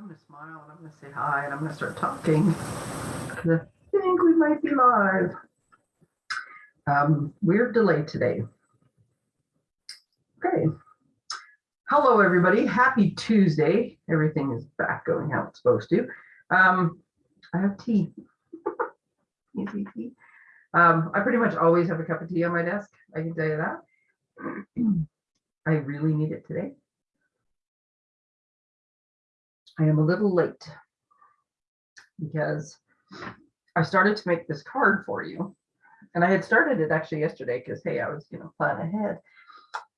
I'm gonna smile and I'm gonna say hi and I'm gonna start talking. I think we might be live. Um, weird delay today. Okay. Hello, everybody. Happy Tuesday. Everything is back going how it's supposed to. Um, I have tea. Easy tea. Um, I pretty much always have a cup of tea on my desk. I can tell you that. I really need it today. I am a little late because I started to make this card for you. And I had started it actually yesterday because, hey, I was, you know, planning ahead.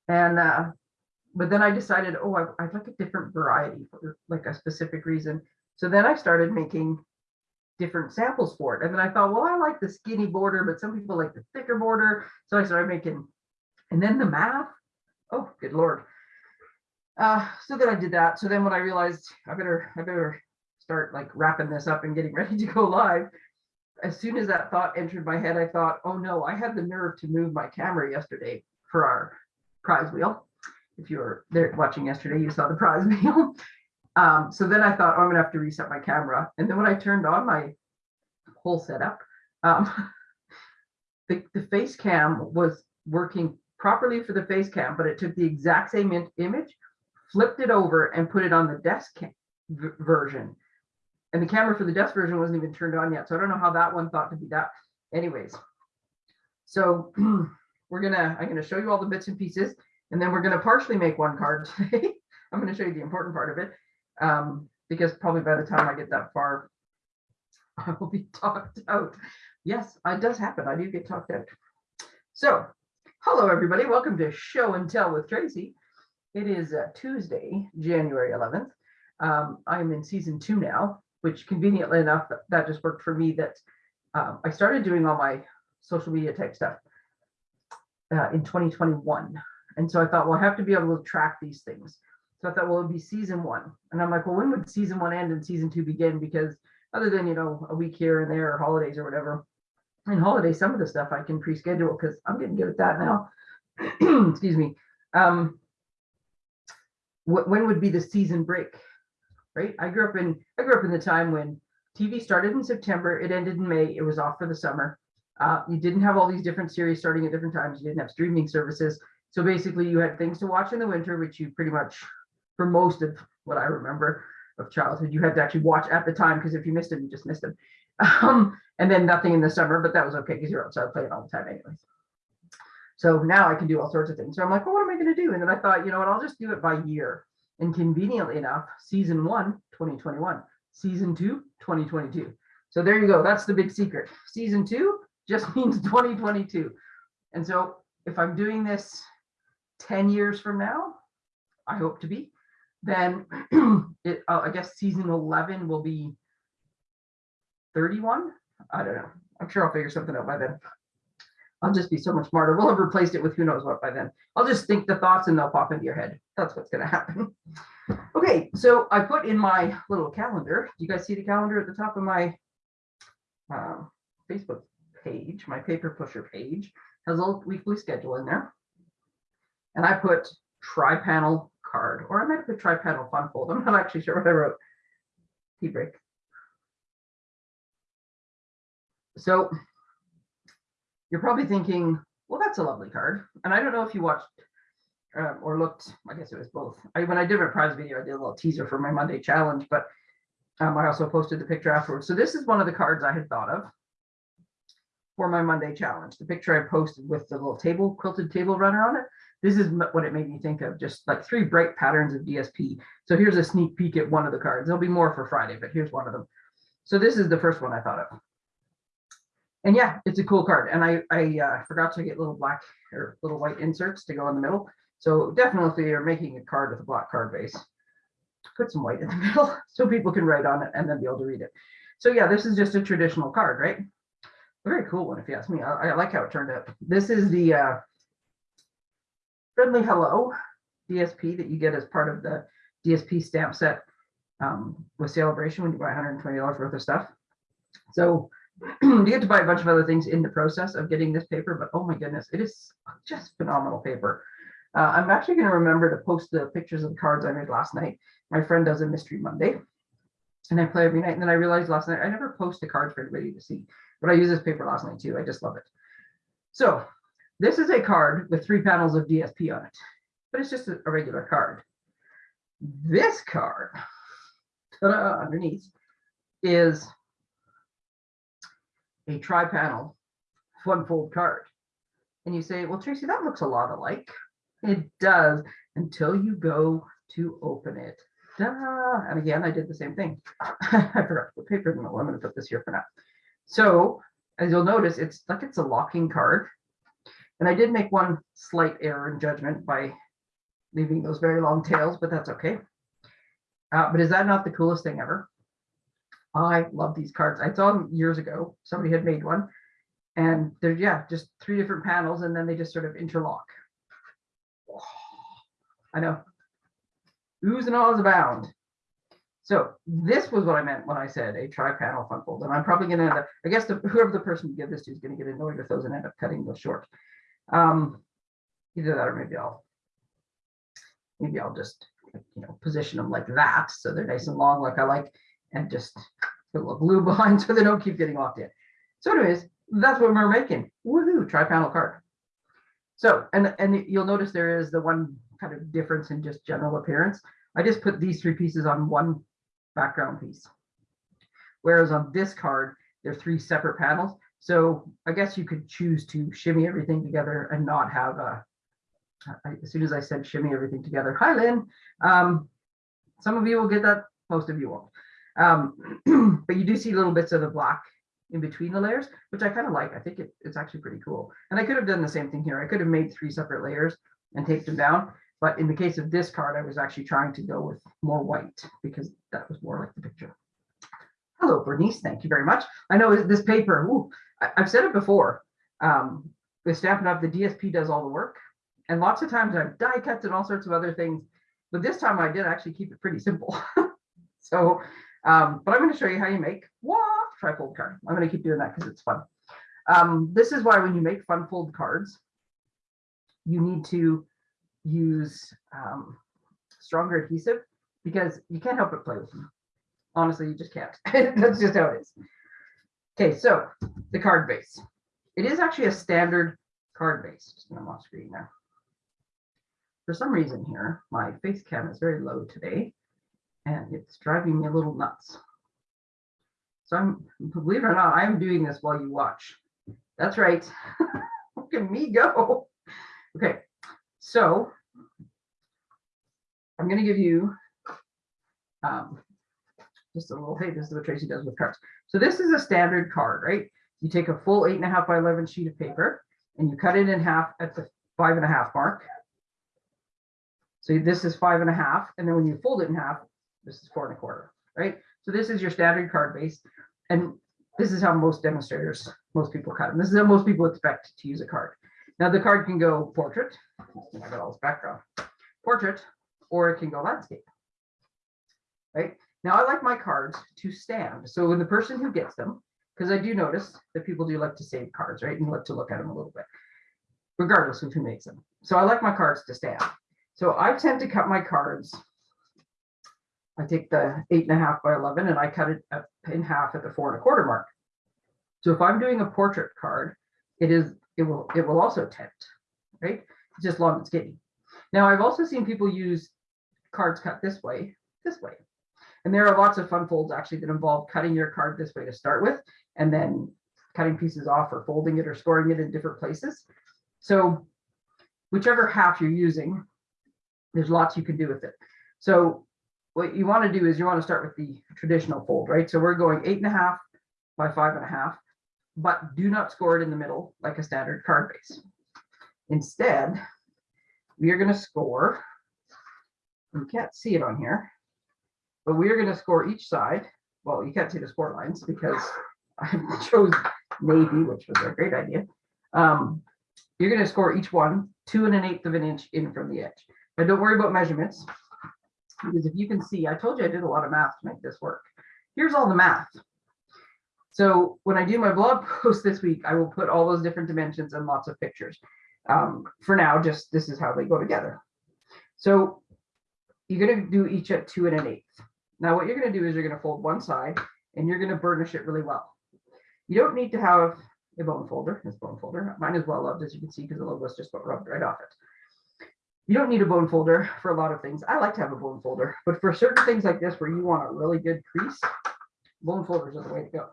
And, uh, but then I decided, oh, I, I'd like a different variety for like a specific reason. So then I started making different samples for it. And then I thought, well, I like the skinny border, but some people like the thicker border. So I started making, and then the math, oh, good Lord. Uh, so then I did that. So then when I realized I better, I better start like wrapping this up and getting ready to go live. As soon as that thought entered my head, I thought, oh no, I had the nerve to move my camera yesterday for our prize wheel. If you were there watching yesterday, you saw the prize wheel. Um, so then I thought, oh, I'm gonna have to reset my camera. And then when I turned on my whole setup, um, the, the face cam was working properly for the face cam, but it took the exact same image, flipped it over and put it on the desk version. And the camera for the desk version wasn't even turned on yet. So I don't know how that one thought to be that. Anyways, so we're gonna, I'm gonna show you all the bits and pieces, and then we're gonna partially make one card today. I'm gonna show you the important part of it um, because probably by the time I get that far, I will be talked out. Yes, it does happen. I do get talked out. So, hello everybody. Welcome to Show and Tell with Tracy. It is uh, Tuesday, January 11th. Um, I'm in season two now, which conveniently enough, that, just worked for me that um, I started doing all my social media type stuff uh, in 2021. And so I thought, well, I have to be able to track these things. So I thought, well, it'd be season one. And I'm like, well, when would season one end and season two begin? Because other than, you know, a week here and there or holidays or whatever, and holidays, some of the stuff I can pre-schedule because I'm getting good at that now. Excuse me. Um, wh- when would be the season break? Right? I grew up in I grew up in the time when TV started in September, it ended in May, it was off for the summer. Uh, you didn't have all these different series starting at different times. You didn't have streaming services. So basically you had things to watch in the winter, which you pretty much, for most of what I remember of childhood, you had to actually watch at the time because if you missed them, you just missed them. Um, and then nothing in the summer, but that was okay because you're outside playing all the time anyways. So now I can do all sorts of things. So I'm like, well, what am I going to do? And then I thought, you know what, I'll just do it by year. And conveniently enough, season one, 2021, season two, 2022. So there you go. That's the big secret. Season two just means 2022. And so if I'm doing this 10 years from now, I hope to be, then it, uh, I guess season 11 will be 31. I don't know. I'm sure I'll figure something out by then. I'll just be so much smarter. We'll have replaced it with who knows what by then. I'll just think the thoughts and they'll pop into your head. That's what's going to happen. Okay, so I put in my little calendar. Do you guys see the calendar at the top of my um, Facebook page? My paper pusher page has a little weekly schedule in there. And I put tri-panel card, or I might have put tri-panel fun fold. I'm not actually sure what I wrote. Tea break. So you're probably thinking, well, that's a lovely card. And I don't know if you watched um, or looked, I guess it was both. I, when I did my prize video, I did a little teaser for my Monday challenge, but um, I also posted the picture afterwards. So this is one of the cards I had thought of for my Monday challenge. The picture I posted with the little table, quilted table runner on it. This is what it made me think of, just like three bright patterns of DSP. So here's a sneak peek at one of the cards. There'll be more for Friday, but here's one of them. So this is the first one I thought of. And yeah, it's a cool card. And I, I uh, forgot to get little black or little white inserts to go in the middle. So definitely you're making a card with a black card base, put some white in the middle so people can write on it and then be able to read it. So yeah, this is just a traditional card, right? A very cool one if you ask me. I, I like how it turned out. This is the uh, Friendly Hello DSP that you get as part of the DSP stamp set um, with celebration when you buy $120 worth of stuff. So you get to buy a bunch of other things in the process of getting this paper, but oh my goodness, it is just phenomenal paper. Uh, I'm actually going to remember to post the pictures of the cards I made last night. My friend does a mystery Monday. And I play every night. And then I realized last night, I never post the cards for everybody to see, but I use this paper last night too. I just love it. So this is a card with three panels of DSP on it, but it's just a, a regular card. This card underneath is a tri-panel one-fold card. And you say, well, Tracy, that looks a lot alike. It does until you go to open it. Da! And again, I did the same thing. I forgot the paper in the. I'm going to put this here for now. So as you'll notice, it's like it's a locking card. And I did make one slight error in judgment by leaving those very long tails, but that's okay. Uh, but is that not the coolest thing ever? I love these cards. I saw them years ago. Somebody had made one. And they're, yeah, just three different panels and then they just sort of interlock. I know. Oohs and ahs abound. So this was what I meant when I said a tri-panel fun fold. And I'm probably going to end up, I guess the, whoever the person you give this to is going to get annoyed with those and end up cutting those short. Um, either that or maybe I'll, maybe I'll just, you know, position them like that. So they're nice and long like I like and just put a glue behind so they don't keep getting locked in. So anyways, that's what we're making. Woohoo, tri-panel card. So, and, and you'll notice there is the one kind of difference in just general appearance. I just put these three pieces on one background piece. Whereas on this card, they're three separate panels. So I guess you could choose to shimmy everything together and not have a, as soon as I said shimmy everything together, hi Lynn. Um, some of you will get that, most of you won't. Um, but you do see little bits of the black in between the layers, which I kind of like. I think it, it's actually pretty cool. And I could have done the same thing here. I could have made three separate layers and taped them down. But in the case of this card, I was actually trying to go with more white because that was more like the picture. Hello, Bernice. Thank you very much. I know this paper, ooh, I, have said it before. Um, with Stampin' Up, the DSP does all the work. And lots of times I've die cuts and all sorts of other things. But this time I did actually keep it pretty simple. so, um, but I'm going to show you how you make what trifold card. I'm going to keep doing that because it's fun. Um, this is why when you make fun fold cards, you need to use um, stronger adhesive because you can't help but play with them. Honestly, you just can't. That's just how it is. Okay, so the card base. It is actually a standard card base. Just I'm off screen now. For some reason here, my face cam is very low today and it's driving me a little nuts. So I'm, believe it or not, I'm doing this while you watch. That's right. Look at me go. Okay, so I'm going to give you um, just a little, hey, this is what Tracy does with cards. So this is a standard card, right? You take a full eight and a half by 11 sheet of paper and you cut it in half at the five and a half mark. So this is five and a half. And then when you fold it in half, this is four and a quarter, right? So this is your standard card base. And this is how most demonstrators, most people cut them. This is how most people expect to use a card. Now the card can go portrait. I got all this background. Portrait, or it can go landscape. Right? Now I like my cards to stand. So when the person who gets them, because I do notice that people do like to save cards, right? And like to look at them a little bit, regardless of who makes them. So I like my cards to stand. So I tend to cut my cards. I take the eight and a half by 11 and I cut it in half at the four and a quarter mark. So if I'm doing a portrait card, it is, it will, it will also tent, right? It's just long and skinny. Now I've also seen people use cards cut this way, this way. And there are lots of fun folds actually that involve cutting your card this way to start with, and then cutting pieces off or folding it or scoring it in different places. So whichever half you're using, there's lots you can do with it. So what you want to do is you want to start with the traditional fold, right? So we're going eight and a half by five and a half, but do not score it in the middle like a standard card base. Instead, we are going to score, you can't see it on here, but we are going to score each side. Well, you can't see the score lines because I chose navy, which was a great idea. Um, you're going to score each one two and an eighth of an inch in from the edge. But don't worry about measurements because if you can see, I told you I did a lot of math to make this work. Here's all the math. So when I do my blog post this week, I will put all those different dimensions and lots of pictures. Um, for now, just this is how they go together. So you're going to do each at two and an eighth. Now what you're gonna do is you're gonna fold one side and you're gonna burnish it really well. You don't need to have a bone folder, this bone folder. Mine is well loved, as you can see, because the logo's just about rubbed right off it. You don't need a bone folder for a lot of things. I like to have a bone folder, but for certain things like this where you want a really good crease, bone folders are the way to go.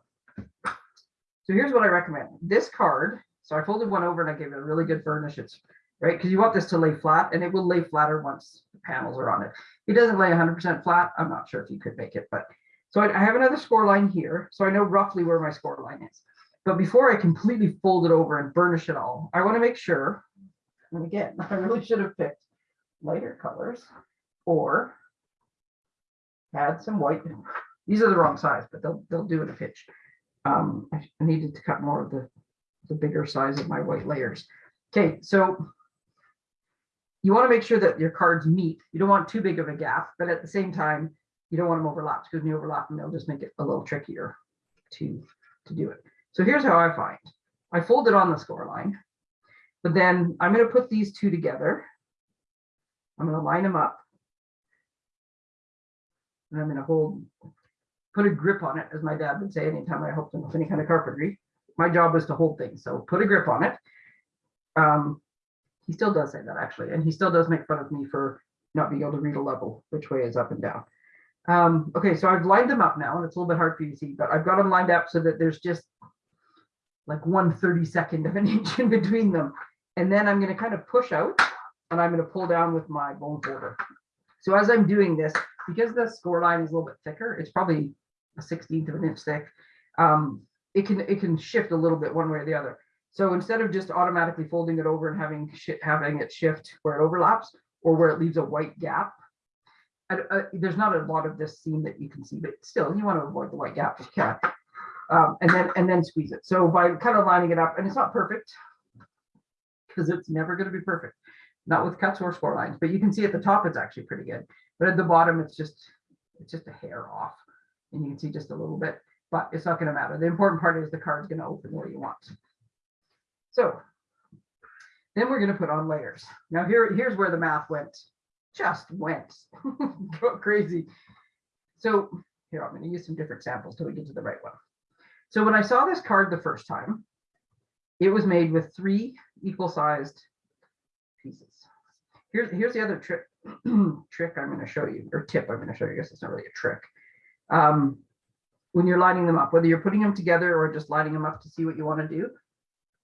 So here's what I recommend. This card, so I folded one over and I gave it a really good burnish. It's right because you want this to lay flat and it will lay flatter once the panels are on it. It doesn't lay 100% flat. I'm not sure if you could make it, but so I, I have another score line here. So I know roughly where my score line is. But before I completely fold it over and burnish it all, I want to make sure, and again, I really should have picked lighter colors or had some white. These are the wrong size, but they'll, they'll do it a pitch. Um, I I needed to cut more of the, the bigger size of my white layers. Okay, so you want to make sure that your cards meet. You don't want too big of a gap, but at the same time, you don't want them overlapped because when you overlap them, they'll just make it a little trickier to, to do it. So here's how I find. I fold it on the score line, but then I'm going to put these two together. I'm going to line them up. And I'm going to hold, put a grip on it, as my dad would say anytime I helped him with any kind of carpentry. My job was to hold things, so put a grip on it. Um, he still does say that actually, and he still does make fun of me for not being able to read a level, which way is up and down. Um, okay, so I've lined them up now, and it's a little bit hard for you to see, but I've got them lined up so that there's just like one 32nd of an inch in between them. And then I'm going to kind of push out and I'm going to pull down with my bone folder. So as I'm doing this, because the score line is a little bit thicker, it's probably a 16th of an inch thick. Um, it can it can shift a little bit one way or the other. So instead of just automatically folding it over and having having it shift where it overlaps or where it leaves a white gap, I, I, there's not a lot of this seam that you can see, but still you want to avoid the white gap if. Um, and then and then squeeze it. So by kind of lining it up, and it's not perfect because it's never going to be perfect, not with cuts or score lines. But you can see at the top it's actually pretty good, but at the bottom it's just it's just a hair off, and you can see just a little bit. But it's not going to matter. The important part is the card's going to open where you want. So then we're going to put on layers. Now here here's where the math went, just went crazy. So here I'm going to use some different samples till we get to the right one. So when I saw this card the first time, it was made with three equal sized pieces. Here's, here's the other trick, trick I'm going to show you, or tip I'm going to show you. I guess it's not really a trick. Um, when you're lining them up, whether you're putting them together or just lining them up to see what you want to do,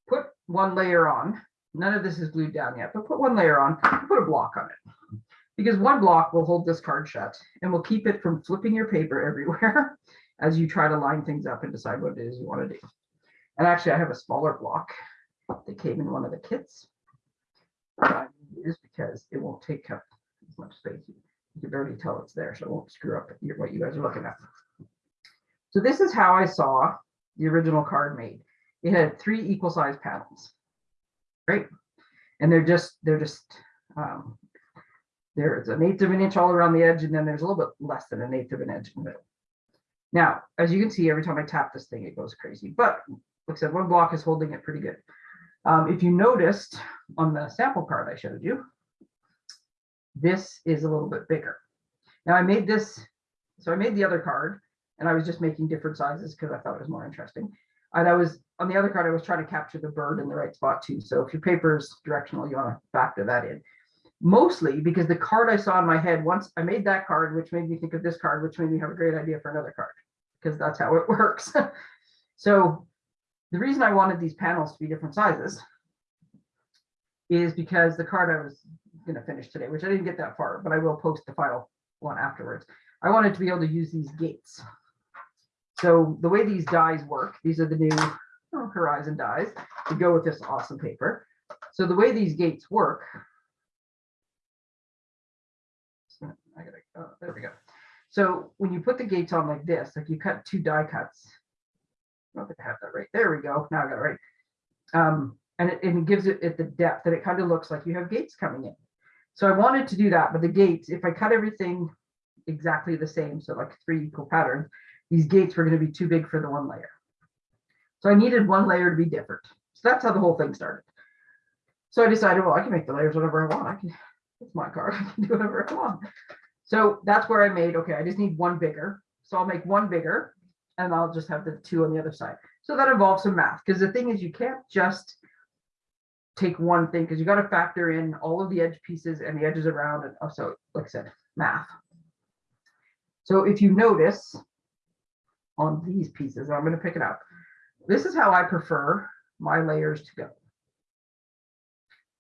put one layer on. None of this is glued down yet, but put one layer on, put a block on it. Because one block will hold this card shut and will keep it from flipping your paper everywhere as you try to line things up and decide what it is you want to do. And actually, I have a smaller block that came in one of the kits. that use because it won't take up as much space. You can barely tell it's there, so it won't screw up what you guys are looking at. So this is how I saw the original card made. It had three equal size panels, right? And they're just, they're just, um, there's an eighth of an inch all around the edge, and then there's a little bit less than an eighth of an inch in the middle. Now, as you can see, every time I tap this thing, it goes crazy. But like I said, one block is holding it pretty good. Um, if you noticed on the sample card I showed you, this is a little bit bigger. Now I made this, so I made the other card and I was just making different sizes because I thought it was more interesting. And I was, on the other card, I was trying to capture the bird in the right spot too. So if your paper is directional, you want to factor that in. Mostly because the card I saw in my head, once I made that card, which made me think of this card, which made me have a great idea for another card because that's how it works. so the reason I wanted these panels to be different sizes is because the card I was going to finish today, which I didn't get that far, but I will post the final one afterwards. I wanted to be able to use these gates. So the way these dies work, these are the new oh, Horizon dies to go with this awesome paper. So the way these gates work, I gotta, oh, there we go. So when you put the gates on like this, like you cut two die cuts, I don't think I have that right. There we go. Now I got it right. Um, and it, it gives it, it the depth that it kind of looks like you have gates coming in. So I wanted to do that, but the gates, if I cut everything exactly the same, so like three equal patterns, these gates were going to be too big for the one layer. So I needed one layer to be different. So that's how the whole thing started. So I decided, well, I can make the layers whatever I want. I can, it's my card. I can do whatever I want. So that's where I made, okay, I just need one bigger. So I'll make one bigger and I'll just have the two on the other side. So that involves some math because the thing is you can't just take one thing because you got to factor in all of the edge pieces and the edges around and also, like I said, math. So if you notice on these pieces, I'm going to pick it up. This is how I prefer my layers to go.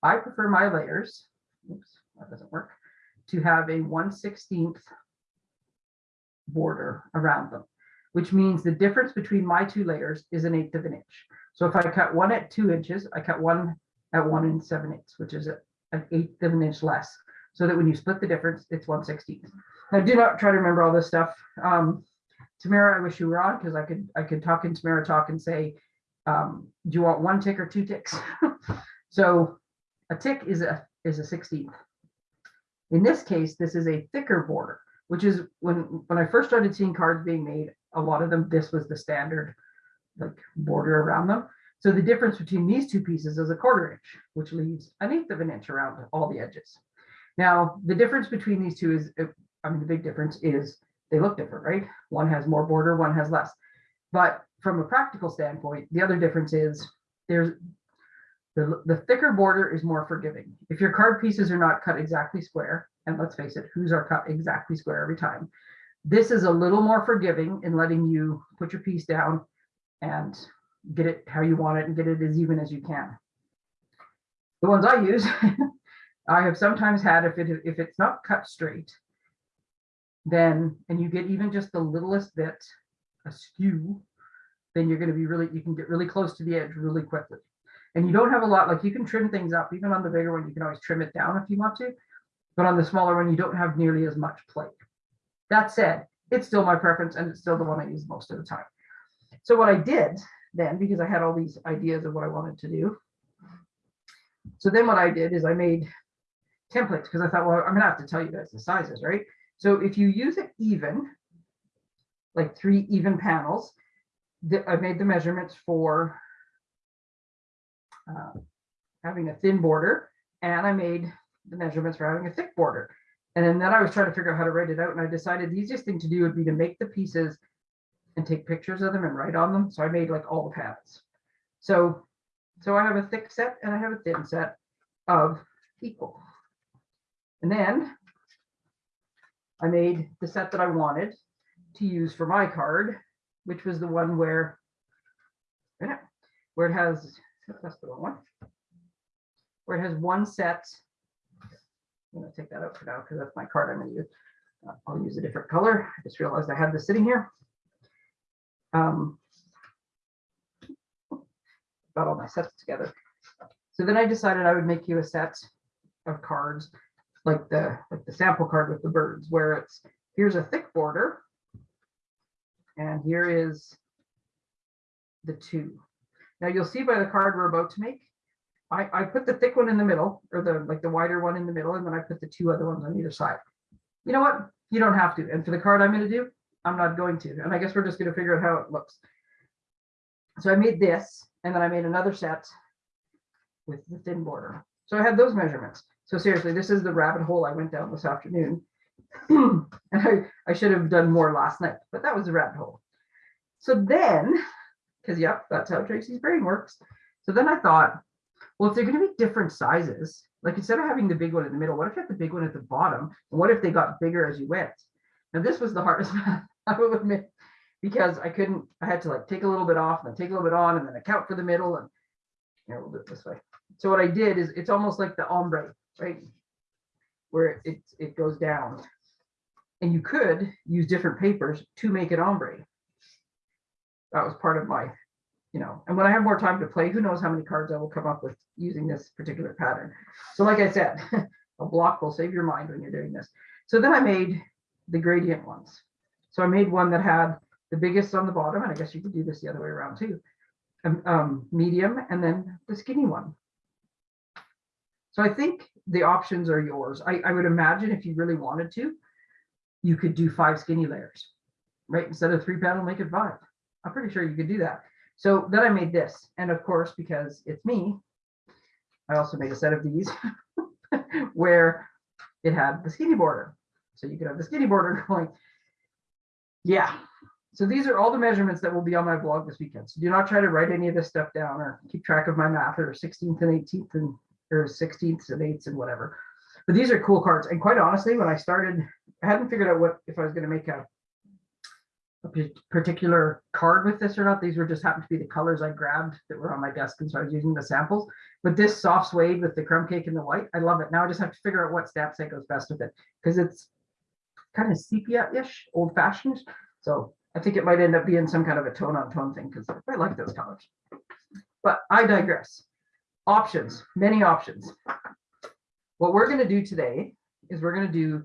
I prefer my layers, oops, that doesn't work, to have a 1 16th border around them, which means the difference between my two layers is an eighth of an inch. So if I cut one at two inches, I cut one at one and seven eighths, which is an eighth of an inch less. So that when you split the difference, it's 1 16th. Now do not try to remember all this stuff. Um, Tamara, I wish you were on because I could I could talk in Tamara talk and say, um, do you want one tick or two ticks? so a tick is a is a 16th. In this case, this is a thicker border, which is when when I first started seeing cards being made, a lot of them this was the standard like border around them. So the difference between these two pieces is a quarter inch, which leaves an eighth of an inch around all the edges. Now, the difference between these two is, I mean, the big difference is they look different, right? One has more border, one has less. But from a practical standpoint, the other difference is there's the, the thicker border is more forgiving. If your card pieces are not cut exactly square, and let's face it, who's are cut exactly square every time? This is a little more forgiving in letting you put your piece down and get it how you want it and get it as even as you can. The ones I use, I have sometimes had if it if it's not cut straight, then and you get even just the littlest bit askew, then you're going to be really you can get really close to the edge really quickly. And you don't have a lot like you can trim things up even on the bigger one you can always trim it down if you want to, but on the smaller one you don't have nearly as much play. That said, it's still my preference and it's still the one I use most of the time. So what I did then, because I had all these ideas of what I wanted to do. So then what I did is I made templates because I thought, well, I'm gonna have to tell you guys the sizes, right? So if you use it even, like three even panels, I made the measurements for uh, having a thin border and I made the measurements for having a thick border. And then, I was trying to figure out how to write it out and I decided the easiest thing to do would be to make the pieces and take pictures of them and write on them. So I made like all the panels. So, so I have a thick set and I have a thin set of equal. And then I made the set that I wanted to use for my card, which was the one where, where it has, that's the wrong one, where it has one set. I'm gonna take that out for now because that's my card I'm gonna use. Uh, I'll use a different color. I just realized I had this sitting here. Um, got all my sets together. So then I decided I would make you a set of cards like the like the sample card with the birds where it's here's a thick border and here is the two. Now you'll see by the card we're about to make, I, I put the thick one in the middle or the like the wider one in the middle and then I put the two other ones on either side. You know what? You don't have to. And for the card I'm going to do, I'm not going to. And I guess we're just going to figure out how it looks. So I made this and then I made another set with the thin border. So I had those measurements. So seriously, this is the rabbit hole I went down this afternoon. and I, I should have done more last night, but that was the rabbit hole. So then, because yep, that's how Tracy's brain works. So then I thought, well, if they're going to be different sizes, like instead of having the big one in the middle, what if you had the big one at the bottom? What if they got bigger as you went? Now this was the hardest math, I will admit, because I couldn't, I had to like take a little bit off and then take a little bit on and then account for the middle and know, we'll do it this way. So what I did is it's almost like the ombre, right? Where it, it goes down. And you could use different papers to make it ombre. That was part of my, you know, and when I have more time to play, who knows how many cards I will come up with using this particular pattern. So like I said, a block will save your mind when you're doing this. So then I made the gradient ones. So I made one that had the biggest on the bottom, and I guess you could do this the other way around too. Um, um, medium, and then the skinny one. So I think the options are yours. I, I would imagine if you really wanted to, you could do five skinny layers, right? Instead of three panel, make it five. I'm pretty sure you could do that. So then I made this, and of course, because it's me, I also made a set of these where it had the skinny border. So you could have the skinny border going. Yeah, so these are all the measurements that will be on my blog this weekend. So do not try to write any of this stuff down or keep track of my math or 16th and 18th and or 16ths and 8ths and whatever. But these are cool cards. And quite honestly, when I started, I hadn't figured out what if I was going to make a, a particular card with this or not. These were just happened to be the colors I grabbed that were on my desk. And so I was using the samples. But this soft suede with the crumb cake and the white, I love it. Now I just have to figure out what stamp set goes best with it because it's kind of sepia-ish, old fashioned. So I think it might end up being some kind of a tone on tone thing because I like those colors. But I digress. Options, many options. What we're going to do today is we're going to do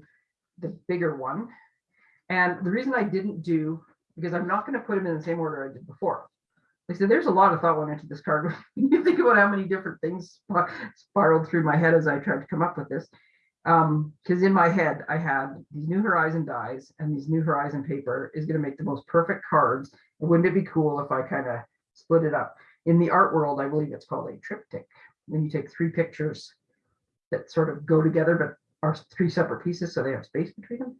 the bigger one. And the reason I didn't do, because I'm not going to put them in the same order I did before. I said, there's a lot of thought went into this card. you think about how many different things spiraled through my head as I tried to come up with this. Um, because in my head, I had these New Horizon dies and these New Horizon paper is going to make the most perfect cards. And wouldn't it be cool if I kind of split it up? In the art world, I believe it's called a triptych. When you take three pictures that sort of go together, but are three separate pieces, so they have space between them.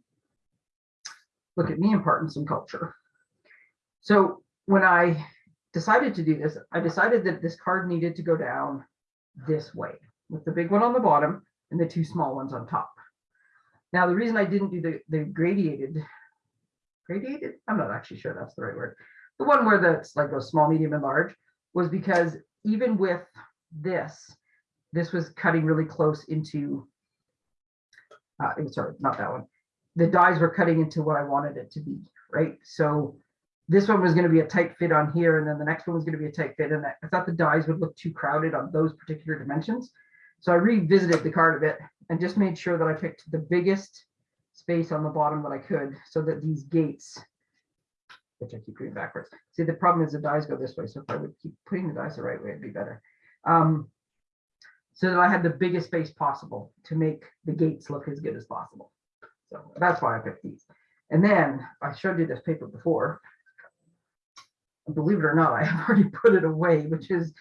Look at me imparting some culture. So when I decided to do this, I decided that this card needed to go down this way with the big one on the bottom and the two small ones on top. Now, the reason I didn't do the, the gradiated, gradiated, I'm not actually sure that's the right word. The one where that's like goes small, medium, and large was because even with this, this was cutting really close into, uh, sorry, not that one. The dies were cutting into what I wanted it to be, right? So this one was going to be a tight fit on here, and then the next one was going to be a tight fit. And I thought the dies would look too crowded on those particular dimensions. So I revisited the card a bit and just made sure that I picked the biggest space on the bottom that I could so that these gates, which I keep doing backwards. See, the problem is the dies go this way. So if I would keep putting the dies the right way, it'd be better. Um, so that I had the biggest space possible to make the gates look as good as possible. So that's why I picked these. And then I showed you this paper before. Believe it or not, I have already put it away, which is,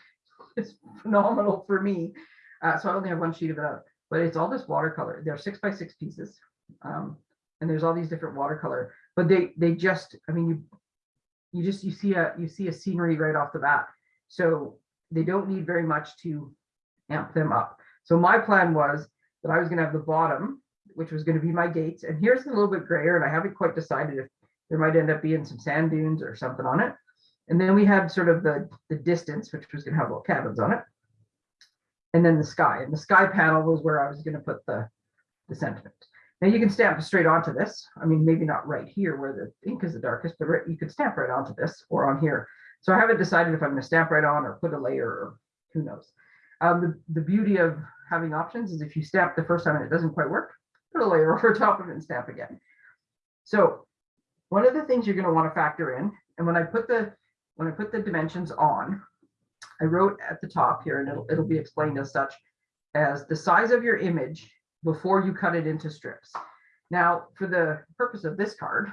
is phenomenal for me. Uh, so I only have one sheet of it but it's all this watercolor. They're six by six pieces. Um, and there's all these different watercolor, but they, they just, I mean, you, you just, you see a, you see a scenery right off the bat. So they don't need very much to amp them up. So my plan was that I was gonna have the bottom, which was gonna be my gates. And here's a little bit grayer and I haven't quite decided if there might end up being some sand dunes or something on it. And then we had sort of the, the distance, which was gonna have little cabins on it and then the sky. And the sky panel was where I was going to put the, the sentiment. Now you can stamp straight onto this. I mean, maybe not right here where the ink is the darkest, but you could stamp right onto this or on here. So I haven't decided if I'm going to stamp right on or put a layer or who knows. Um, the, the beauty of having options is if you stamp the first time and it doesn't quite work, put a layer over top of it and stamp again. So one of the things you're going to want to factor in, and when I put the when I put the dimensions on, I wrote at the top here, and it'll, it'll be explained as such, as the size of your image before you cut it into strips. Now, for the purpose of this card,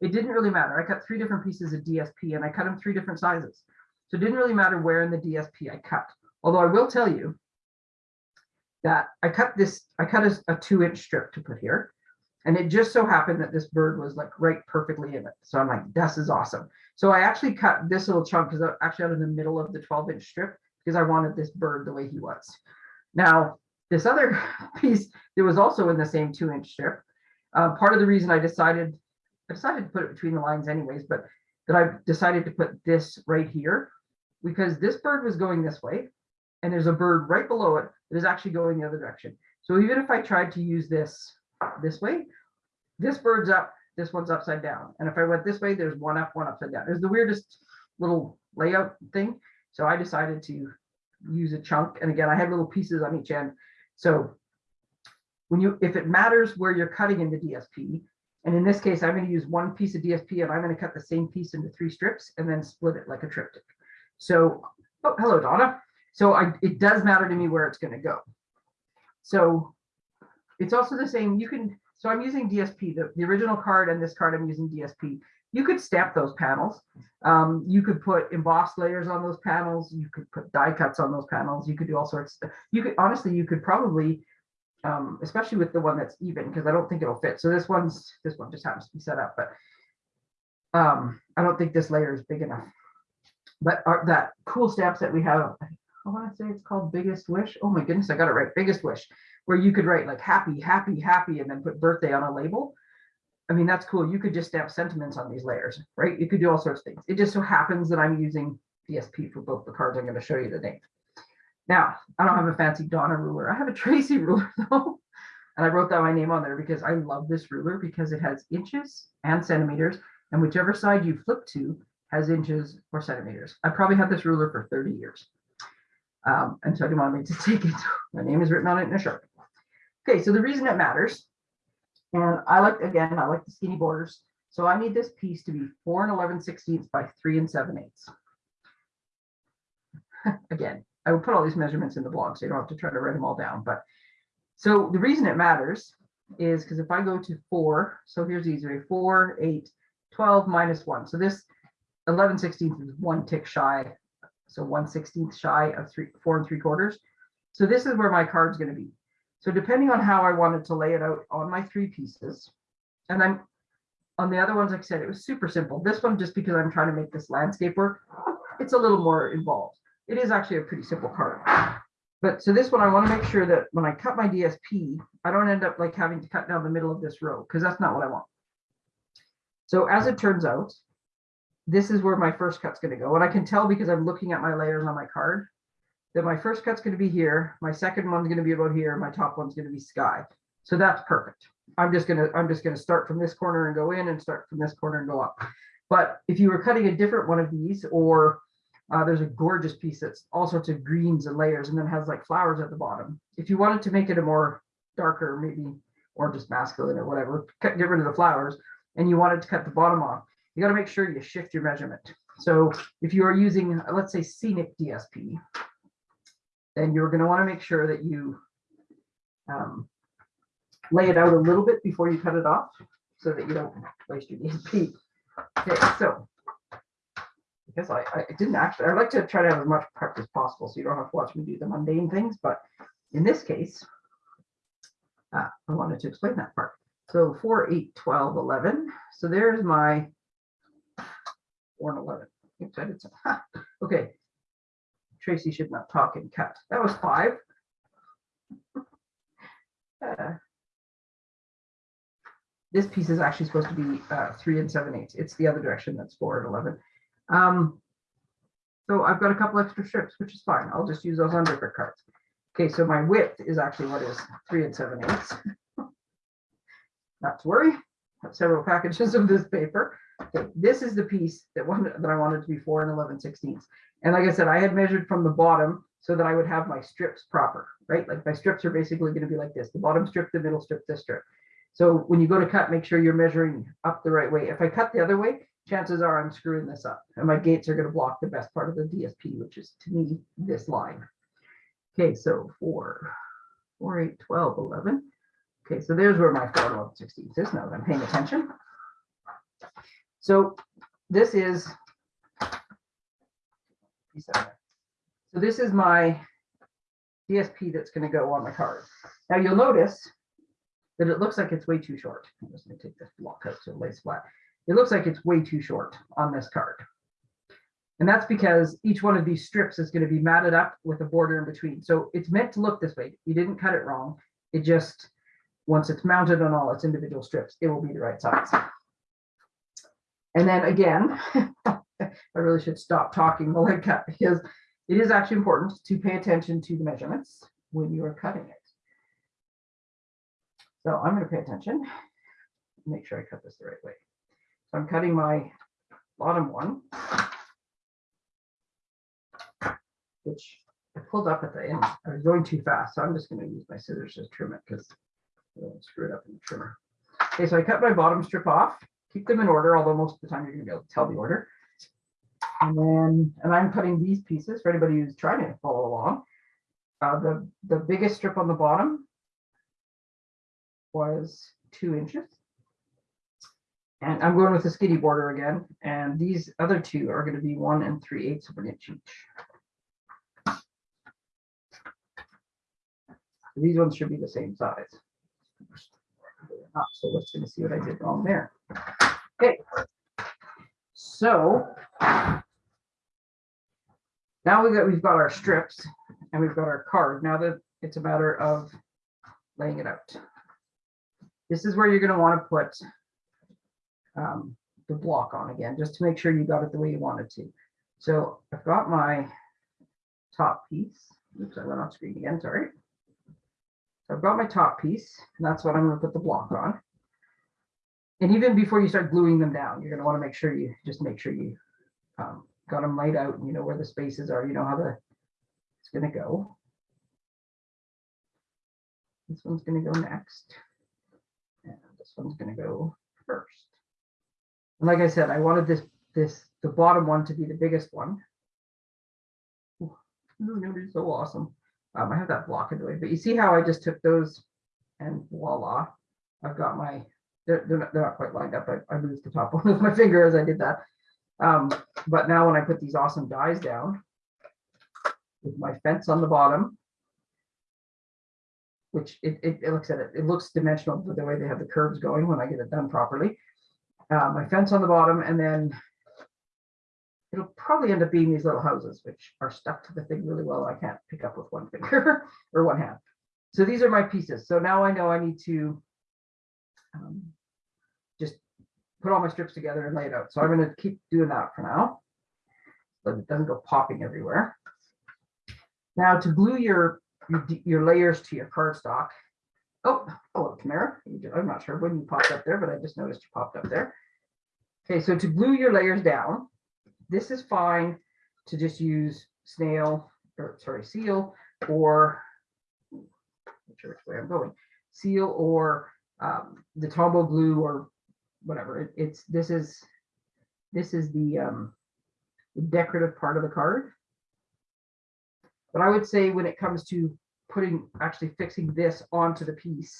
it didn't really matter. I cut three different pieces of DSP and I cut them three different sizes. So it didn't really matter where in the DSP I cut. Although I will tell you that I cut this, I cut a, a two inch strip to put here. And it just so happened that this bird was like right perfectly in it. So I'm like, this is awesome. So I actually cut this little chunk because I actually out in the middle of the 12 inch strip because I wanted this bird the way he was. Now, this other piece that was also in the same two inch strip, uh, part of the reason I decided, I decided to put it between the lines anyways, but that I decided to put this right here because this bird was going this way and there's a bird right below it that is actually going the other direction. So even if I tried to use this this way, this bird's up, this one's upside down. And if I went this way, there's one up, one upside down. It's the weirdest little layout thing. So I decided to use a chunk. And again, I had little pieces on each end. So when you, if it matters where you're cutting in the DSP, and in this case, I'm going to use one piece of DSP and I'm going to cut the same piece into three strips and then split it like a triptych. So, oh, hello, Donna. So I, it does matter to me where it's going to go. So it's also the same. You can, so I'm using DSP, the, the original card and this card I'm using DSP. You could stamp those panels. Um, you could put embossed layers on those panels. You could put die cuts on those panels. You could do all sorts of. You could, honestly, you could probably um, especially with the one that's even, because I don't think it'll fit. So this one's, this one just happens to be set up, but um, I don't think this layer is big enough. But our, that cool stamps that we have, I want to say it's called Biggest Wish. Oh my goodness, I got it right. Biggest Wish, where you could write like happy, happy, happy, and then put birthday on a label. I mean, that's cool. You could just stamp sentiments on these layers, right? You could do all sorts of things. It just so happens that I'm using DSP for both the cards I'm going to show you today. Now, I don't have a fancy Donna ruler. I have a Tracy ruler though. And I wrote down my name on there because I love this ruler because it has inches and centimeters. And whichever side you flip to has inches or centimeters. I probably had this ruler for 30 years. Um, and so I didn't want me to take it. My name is written on it in a sharpie. Okay, so the reason it matters, and I like, again, I like the skinny borders. So I need this piece to be four and 11 sixteenths by three and seven eighths. Again, I will put all these measurements in the blog, so you don't have to try to write them all down. But so the reason it matters is because if I go to four, so here's the easy way, four, eight, 12 minus one. So this 11 16th is one tick shy. So one 16th shy of three, four and three quarters. So this is where my card's going to be. So depending on how I wanted to lay it out on my three pieces, and I'm on the other ones, like I said, it was super simple. This one, just because I'm trying to make this landscape work, it's a little more involved. It is actually a pretty simple card. But so this one, I want to make sure that when I cut my DSP, I don't end up like having to cut down the middle of this row because that's not what I want. So as it turns out, this is where my first cut's going to go. And I can tell because I'm looking at my layers on my card that my first cut's going to be here. My second one's going to be about here. My top one's going to be sky. So that's perfect. I'm just going to, I'm just going to start from this corner and go in and start from this corner and go up. But if you were cutting a different one of these, or uh, there's a gorgeous piece that's all sorts of greens and layers and then has like flowers at the bottom. If you wanted to make it a more darker, maybe, or just masculine or whatever, cut, get rid of the flowers and you wanted to cut the bottom off, you got to make sure you shift your measurement. So if you are using, let's say scenic DSP, then you're going to want to make sure that you um, lay it out a little bit before you cut it off so that you don't waste your DSP. Okay, so I guess I, I didn't actually, I like to try to have as much prep as possible so you don't have to watch me do the mundane things, but in this case, uh, I wanted to explain that part. So 4, 8, 12, 11. So there's my 4 and 11. Oops, I did some. Okay. Tracy should not talk and cut. That was five. Uh, this piece is actually supposed to be uh, three and seven eighths. It's the other direction that's four and 11. Um, so I've got a couple extra strips, which is fine. I'll just use those on different cards. Okay, so my width is actually what is three and seven eighths. Not to worry, have several packages of this paper. Okay, this is the piece that one that I wanted to be four and 11 sixteenths. And like I said, I had measured from the bottom so that I would have my strips proper, right? Like my strips are basically going to be like this, the bottom strip, the middle strip, this strip. So when you go to cut, make sure you're measuring up the right way. If I cut the other way, chances are I'm screwing this up and my gates are going to block the best part of the DSP, which is to me this line. Okay, so four, four, eight, 12, 11. Okay, so there's where my 4 12 16 is now that I'm paying attention. So this is so this is my DSP that's going to go on the card. Now you'll notice that it looks like it's way too short. I'm just going to take this block out so it lays flat. It looks like it's way too short on this card. And that's because each one of these strips is going to be matted up with a border in between. So it's meant to look this way. You didn't cut it wrong. It just, once it's mounted on all its individual strips, it will be the right size. And then again, I really should stop talking while I cut because it is actually important to pay attention to the measurements when you are cutting it. So I'm going to pay attention, make sure I cut this the right way. So I'm cutting my bottom one, which I pulled up at the end. I was going too fast, so I'm just going to use my scissors to trim it because I won't screw it up in the trimmer. Okay, so I cut my bottom strip off. Keep them in order, although most of the time you're going to be able to tell the order. And then, and I'm cutting these pieces for anybody who's trying to follow along. Uh, the, the biggest strip on the bottom was two inches. And I'm going with the skinny border again. And these other two are going to be one and three eighths of an inch each. These ones should be the same size. Not, so let's see what I did wrong there. Okay. So. Now we got, we've got our strips and we've got our card. Now that it's a matter of laying it out. This is where you're gonna wanna put um, the block on again, just to make sure you got it the way you wanted to. So I've got my top piece. Oops, I went off screen again, sorry. So I've got my top piece, and that's what I'm gonna put the block on. And even before you start gluing them down, you're gonna wanna make sure you, just make sure you um, got them laid out, and you know where the spaces are, you know how the, it's gonna go. This one's gonna go next. And this one's gonna go first. And like I said, I wanted this, this, the bottom one to be the biggest one. Ooh, This is gonna be so awesome. Um, I have that block in the way, but you see how I just took those and voila, I've got my, they're, they're not, they're not quite lined up. I, I moved the top one with my finger as I did that. Um, but now when I put these awesome dies down with my fence on the bottom, which it, it, it looks at it, it looks dimensional the way they have the curves going when I get it done properly uh, my fence on the bottom, and then it'll probably end up being these little houses, which are stuck to the thing really well. I can't pick up with one finger or one hand. So these are my pieces. So now I know I need to um, put all my strips together and lay it out. So I'm going to keep doing that for now, so it doesn't go popping everywhere. Now to glue your your, your layers to your cardstock, Oh, hello, Tamara. I'm not sure when you popped up there, but I just noticed you popped up there. Okay, so to glue your layers down, this is fine to just use snail, or sorry, seal, or sure which way I'm going, seal or um, the Tombow glue or whatever. It- It's, this is, this is the um, the decorative part of the card. But I would say when it comes to putting, actually fixing this onto the piece,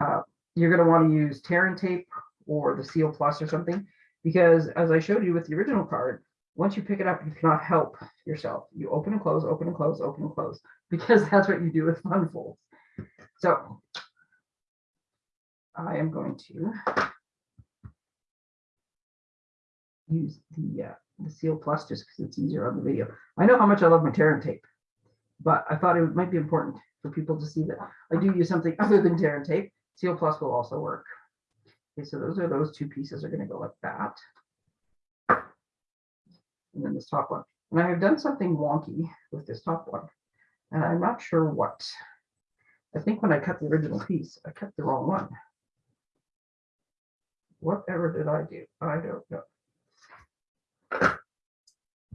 uh, you're gonna wanna use tear and tape or the Seal Plus or something, because as I showed you with the original card, once you pick it up, you cannot help yourself. You open and close, open and close, open and close, because that's what you do with fun folds. So I am going to use the, uh, the Seal Plus just because it's easier on the video. I know how much I love my tear and tape but I thought it might be important for people to see that I do use something other than tear and tape. Seal Plus will also work. Okay, so those are those two pieces are going to go like that. And then this top one. And I have done something wonky with this top one. And I'm not sure what. I think when I cut the original piece, I cut the wrong one. Whatever did I do? I don't know.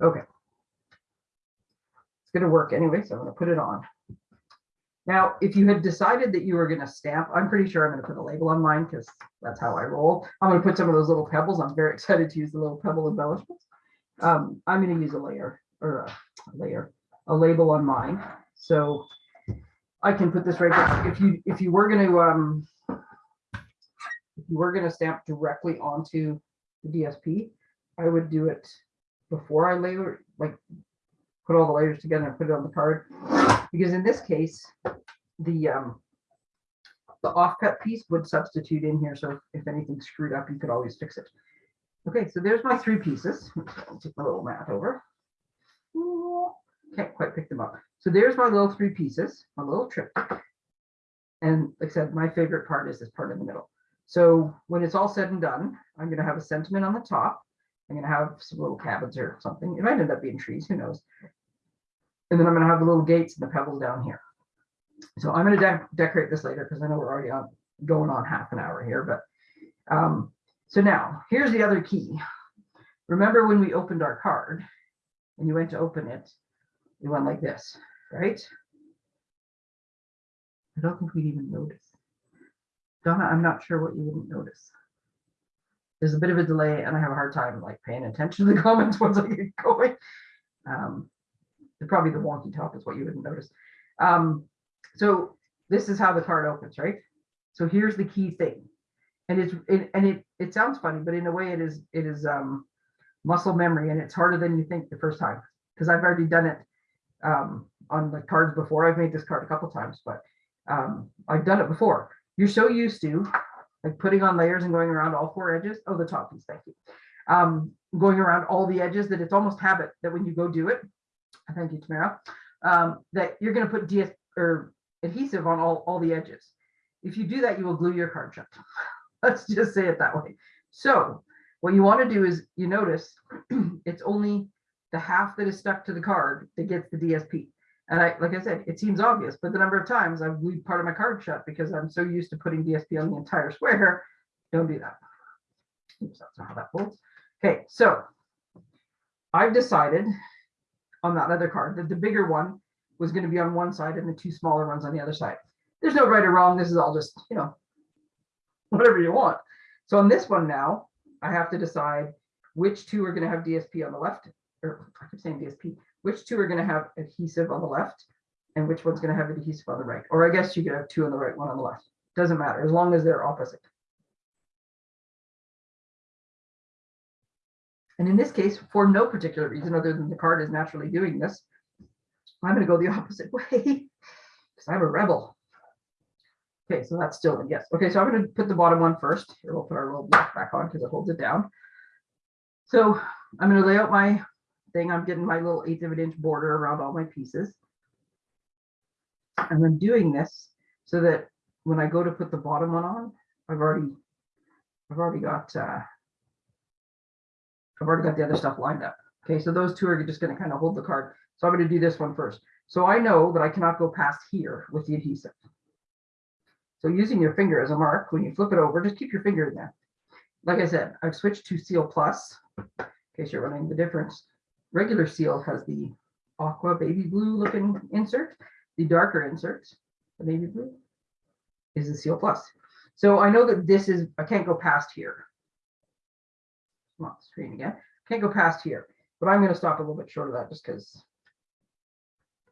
Okay It's gonna work anyway, so I'm gonna put it on. Now, if you had decided that you were gonna stamp, I'm pretty sure I'm gonna put a label on mine because that's how I roll. I'm gonna put some of those little pebbles. I'm very excited to use the little pebble embellishments. Um, I'm gonna use a layer or a layer, a label on mine. So I can put this right there. If you if you were gonna um if you were gonna stamp directly onto the DSP, I would do it before I layer like put all the layers together and put it on the card. Because in this case, the um, the offcut piece would substitute in here. So if anything's screwed up, you could always fix it. Okay, so there's my three pieces. I'll take my little mat over. Can't quite pick them up. So there's my little three pieces, my little triptych. And like I said, my favorite part is this part in the middle. So when it's all said and done, I'm going to have a sentiment on the top. I'm to have some little cabins or something. It might end up being trees, who knows. And then I'm going to have the little gates and the pebbles down here. So I'm going to de decorate this later because I know we're already on going on half an hour here. But um, so now here's the other key. Remember when we opened our card and you went to open it, it went like this, right? I don't think we'd even notice. Donna, I'm not sure what you wouldn't notice. There's a bit of a delay and I have a hard time like paying attention to the comments once I get going. Um, probably the wonky top is what you wouldn't notice. Um, so this is how the card opens, right? So here's the key thing. And it's it, and it it sounds funny, but in a way it is it is um muscle memory and it's harder than you think the first time because I've already done it um on the cards before. I've made this card a couple times, but um, I've done it before. You're so used to like putting on layers and going around all four edges. Oh, the top piece, thank you. Um, going around all the edges that it's almost habit that when you go do it, thank you, Tamara, um, that you're gonna put DS or adhesive on all, all the edges. If you do that, you will glue your card shut. Let's just say it that way. So what you want to do is you notice it's only the half that is stuck to the card that gets the DSP. And I, like I said, it seems obvious, but the number of times I've glued part of my card shut because I'm so used to putting DSP on the entire square, don't do that. Oops, that's not how that folds. Okay, so I've decided on that other card that the bigger one was going to be on one side and the two smaller ones on the other side. There's no right or wrong. This is all just, you know, whatever you want. So on this one now, I have to decide which two are going to have DSP on the left, or I keep saying DSP, which two are going to have adhesive on the left and which one's going to have adhesive on the right. Or I guess you could have two on the right, one on the left. Doesn't matter as long as they're opposite. And in this case, for no particular reason other than the card is naturally doing this, I'm going to go the opposite way because I'm a rebel. Okay, so that's still a yes. Okay, so I'm going to put the bottom one first. Here, we'll put our little block back on because it holds it down. So I'm going to lay out my thing. I'm getting my little eighth of an inch border around all my pieces. And I'm doing this so that when I go to put the bottom one on, I've already, I've already got, uh, I've already got the other stuff lined up. Okay, so those two are just going to kind of hold the card. So I'm going to do this one first. So I know that I cannot go past here with the adhesive. So using your finger as a mark, when you flip it over, just keep your finger in there. Like I said, I've switched to Seal Plus, in case you're wondering the difference. Regular Seal has the aqua baby blue looking insert. The darker insert, the navy blue, is the Seal Plus. So I know that this is, I can't go past here. Come on, screen again. Can't go past here, but I'm going to stop a little bit short of that just because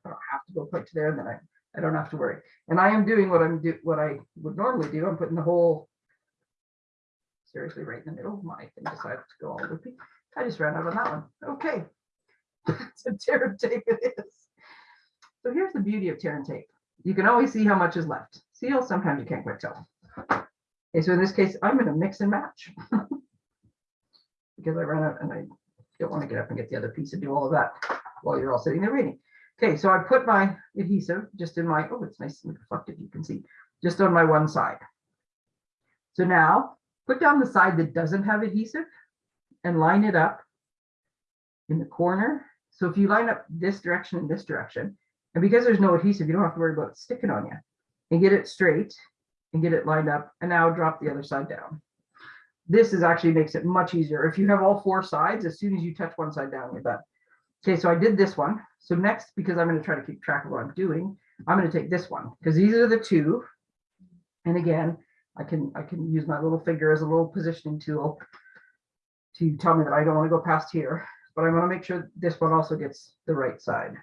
I don't have to go quite to there, and then I I don't have to worry. And I am doing what I'm do what I would normally do. I'm putting the whole seriously right in the middle. My thing decided to go all loopy. I just ran out on that one. Okay. A tear tape it is. So here's the beauty of tear and tape. You can always see how much is left. Seal, sometimes you can't quite tell. Okay, so in this case, I'm gonna mix and match. because I ran out and I don't want to get up and get the other piece and do all of that while you're all sitting there reading. Okay, so I put my adhesive just in my, oh, it's nice and reflective, you can see, just on my one side. So now put down the side that doesn't have adhesive and line it up in the corner. So if you line up this direction and this direction, and because there's no adhesive, you don't have to worry about sticking on you and get it straight and get it lined up and now drop the other side down. This is actually makes it much easier. If you have all four sides, as soon as you touch one side down, you're done. Okay, so I did this one. So next, because I'm going to try to keep track of what I'm doing, I'm going to take this one because these are the two. And again, I can I can use my little finger as a little positioning tool to tell me that I don't want to go past here, but I want to make sure this one also gets the right side.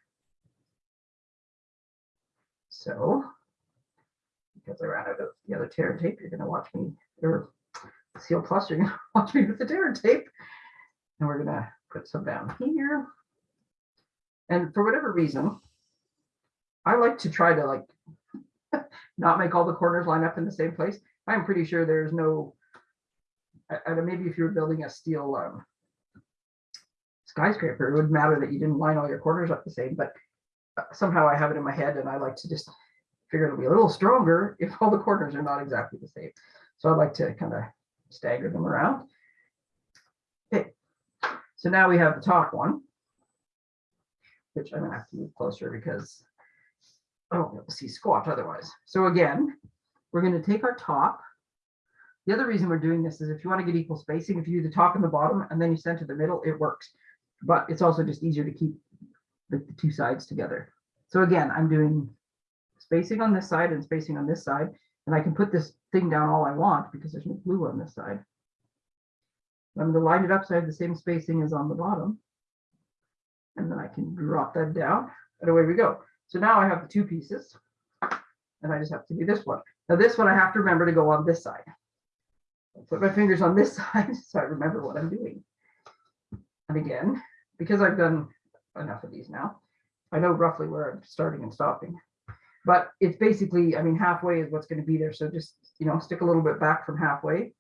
So, because I ran out of the other tear and tape, you're going to watch me, or Seal Plus, you're going to watch me with the tear and tape. And we're going to put some down here. And for whatever reason, I like to try to like not make all the corners line up in the same place. I'm pretty sure there's no, and maybe if you're building a steel um, skyscraper, it wouldn't matter that you didn't line all your corners up the same, but uh, somehow I have it in my head and I like to just figure it'll be a little stronger if all the corners are not exactly the same. So I like to kind of stagger them around. Okay, so now we have the top one which I'm gonna have to move closer because I won't be able to see squat otherwise. So again, we're gonna take our top. The other reason we're doing this is if you want to get equal spacing, if you do the top and the bottom and then you center the middle, it works. But it's also just easier to keep the, the two sides together. So again, I'm doing spacing on this side and spacing on this side, and I can put this thing down all I want because there's no glue on this side. I'm going to line it up so I have the same spacing as on the bottom and then I can drop that down and away we go. So now I have the two pieces and I just have to do this one. Now this one I have to remember to go on this side. I'll put my fingers on this side so I remember what I'm doing. Again, because I've done enough of these now, I know roughly where I'm starting and stopping. But it's basically, I mean, halfway is what's going to be there. So just, you know, stick a little bit back from halfway.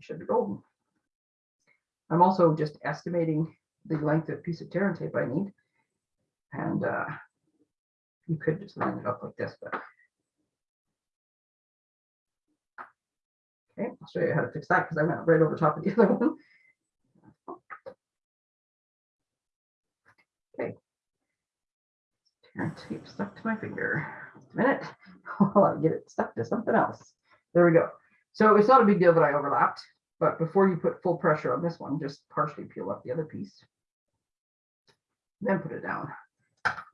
Should be golden. I'm also just estimating the length of piece of tear and tape I need. And uh, you could just line it up like this, but. Okay, I'll show you how to fix that because I went right over top of the other one. Okay. Tear and tape stuck to my finger. Just a minute while I get it stuck to something else. There we go. So it's not a big deal that I overlapped, but before you put full pressure on this one, just partially peel up the other piece. Then put it down.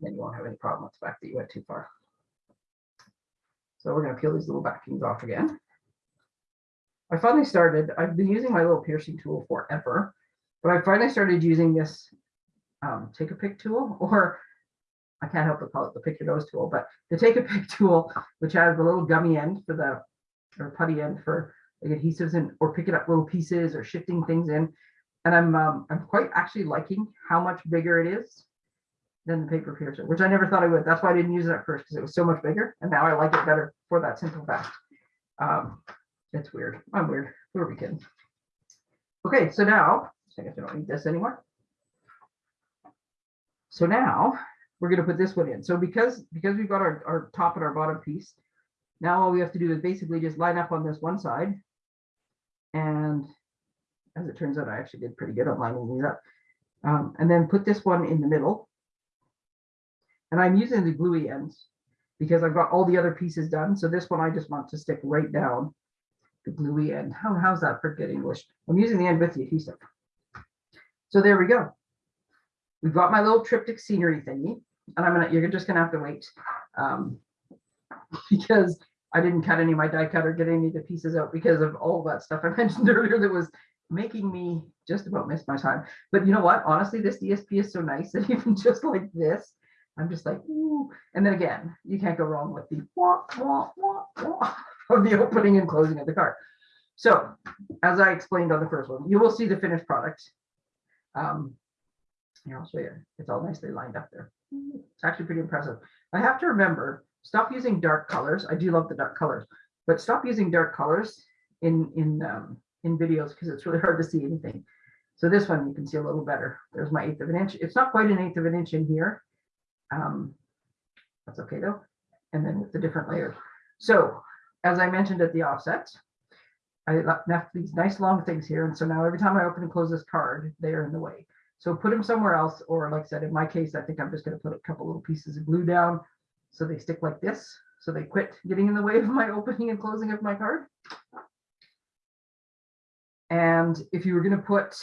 Then you won't have any problem with the fact that you went too far. So we're going to peel these little backings off again. I finally started, I've been using my little piercing tool forever, but I finally started using this um, take a pick tool, or I can't help but call it the pick your nose tool, but the take a pick tool, which has the little gummy end for the, or putty end for like adhesives and, or picking up little pieces or shifting things in. And I'm, um, I'm quite actually liking how much bigger it is than the paper piercer, which I never thought I would. That's why I didn't use it at first, because it was so much bigger. And now I like it better for that simple fact. Um, it's weird. I'm weird. Who are we kidding? Okay, so now, I guess I don't need this anymore. So now we're gonna put this one in. So because, because we've got our, our top and our bottom piece, now all we have to do is basically just line up on this one side. And as it turns out, I actually did pretty good on lining these up. Um, and then put this one in the middle. And I'm using the gluey ends because I've got all the other pieces done. So this one I just want to stick right down the gluey end. How, how's that for good English? I'm using the end with the adhesive. So there we go. We've got my little triptych scenery thingy, and I'm gonna, you're just gonna have to wait. Um, because I didn't cut any of my die cut or get any of the pieces out because of all that stuff I mentioned earlier that was making me just about miss my time. But you know what? Honestly, this DSP is so nice that even just like this, I'm just like, ooh. And then again, you can't go wrong with the wah, wah, wah, wah of the opening and closing of the card. So as I explained on the first one, you will see the finished product. Um, here, I'll show you. It's all nicely lined up there. It's actually pretty impressive. I have to remember, stop using dark colors. I do love the dark colors, but stop using dark colors in in um, in videos because it's really hard to see anything. So this one you can see a little better. There's my eighth of an inch. It's not quite an eighth of an inch in here. Um, that's okay though. And then with the different layers. So as I mentioned at the offset, I left these nice long things here. And so now every time I open and close this card, they are in the way. So put them somewhere else, or like I said, in my case, I think I'm just going to put a couple little pieces of glue down so they stick like this. So they quit getting in the way of my opening and closing of my card. And if you were going to put,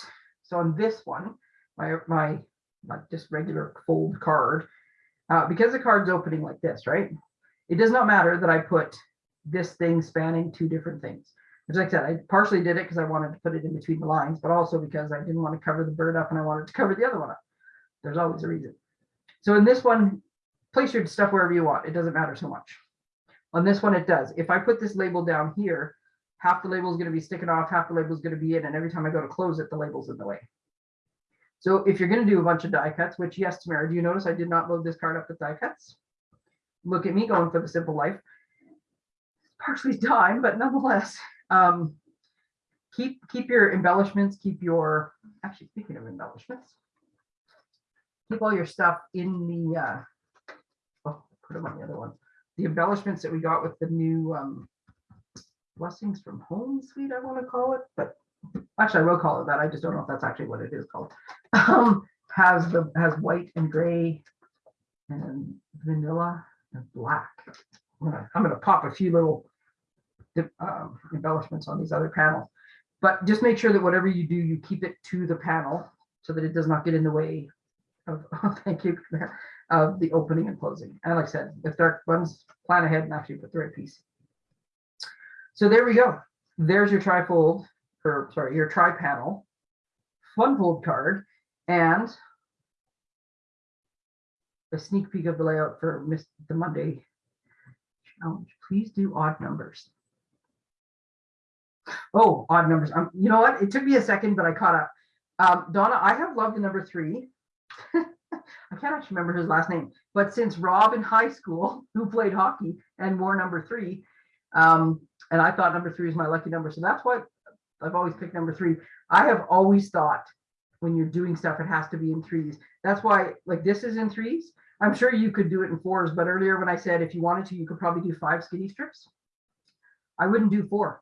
so on this one, my, my like just regular fold card, uh, because the card's opening like this, right? It does not matter that I put this thing spanning two different things. As I said, I partially did it because I wanted to put it in between the lines, but also because I didn't want to cover the bird up and I wanted to cover the other one up. There's always a reason. So in this one, place your stuff wherever you want. It doesn't matter so much. On this one, it does. If I put this label down here, half the label is going to be sticking off, half the label is going to be in, and every time I go to close it, the label's in the way. So if you're going to do a bunch of die cuts, which yes, Tamara, do you notice I did not load this card up with die cuts? Look at me going for the simple life. Partially time, but nonetheless, um, keep keep your embellishments, keep your, actually speaking of embellishments, keep all your stuff in the, uh, oh, put them on the other one. The embellishments that we got with the new um, blessings from home suite, I want to call it, but actually I will call it that. I just don't know if that's actually what it is called. Um, has the has white and gray and vanilla and black. I'm gonna, pop a few little um, embellishments on these other panels. But just make sure that whatever you do, you keep it to the panel so that it does not get in the way of, oh, thank you, of the opening and closing. And like I said, if dark ones, plan ahead and actually put the right piece. So there we go. There's your trifold, or sorry, your tri panel, fun fold card, and a sneak peek of the layout for the Monday challenge. Please do odd numbers. Oh, odd numbers. Um, you know what? It took me a second, but I caught up. Um, Donna, I have loved the number three. I can't actually remember his last name, but since Rob in high school, who played hockey and wore number three, um, and I thought number three is my lucky number. So that's why I've always picked number three. I have always thought when you're doing stuff, it has to be in threes. That's why, like, this is in threes. I'm sure you could do it in fours, but earlier when I said if you wanted to, you could probably do five skinny strips. I wouldn't do four.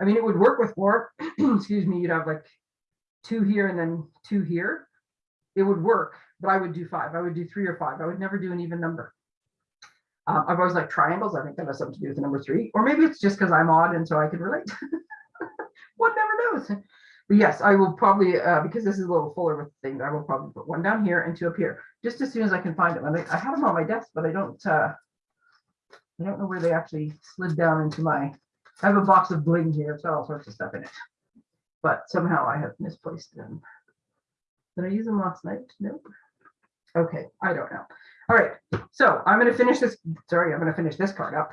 I mean, it would work with four. Excuse me, you'd have like two here and then two here. It would work, but I would do five. I would do three or five. I would never do an even number. Um, I've always liked triangles. I think that has something to do with the number three, or maybe it's just because I'm odd and so I can relate. One never knows. But yes, I will probably, uh, because this is a little fuller with things, I will probably put one down here and two up here, just as soon as I can find them. I, I have them on my desk, but I don't, uh, I don't know where they actually slid down into my, I have a box of bling here, it's got all sorts of stuff in it. But somehow I have misplaced them. Did I use them last night? Nope. Okay, I don't know. All right, so I'm gonna finish this, sorry, I'm gonna finish this card up.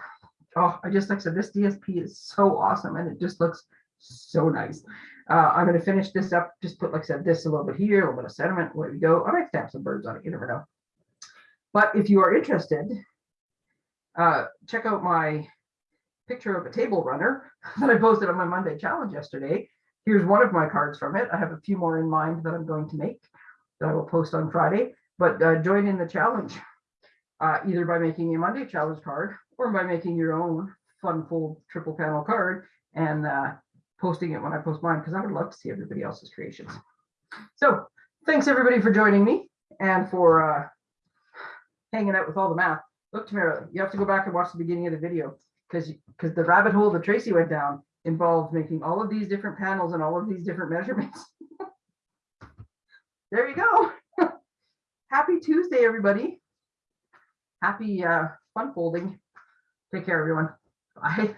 Oh, I just, like said, this DSP is so awesome and it just looks so nice. Uh, I'm gonna finish this up, just put, like I said, this a little bit here, a little bit of sentiment, where we go. I might stamp some birds on it, you never know. But if you are interested, uh, check out my picture of a table runner that I posted on my Monday challenge yesterday. Here's one of my cards from it. I have a few more in mind that I'm going to make that I will post on Friday, but uh, join in the challenge uh, either by making a Monday challenge card or by making your own fun fold triple panel card and uh, posting it when I post mine because I would love to see everybody else's creations. So thanks everybody for joining me and for uh, hanging out with all the math. Look, Tamara, you have to go back and watch the beginning of the video because because the rabbit hole that Tracy went down involved making all of these different panels and all of these different measurements. there you go. Happy Tuesday, everybody. Happy uh, fun folding. Take care, everyone. Bye.